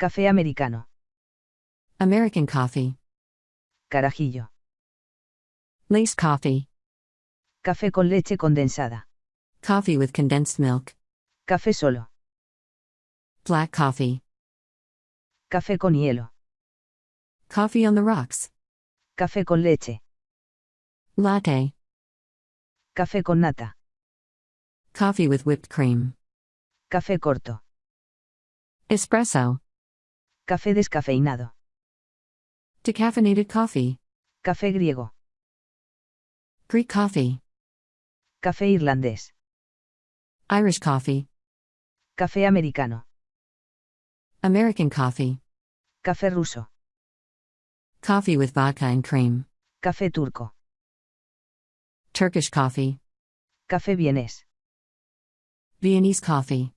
Café americano. American coffee. Carajillo. Lace coffee. Café con leche condensada. Coffee with condensed milk. Café solo. Black coffee. Café con hielo. Coffee on the rocks. Café con leche. Latte. Café con nata. Coffee with whipped cream. Café corto. Espresso. Café descafeinado. Decaffeinated coffee. Café griego. Greek coffee. Café irlandés. Irish coffee. Café americano. American coffee. Café ruso. Coffee with vodka and cream. Café turco. Turkish coffee. Café vienés. Viennese coffee.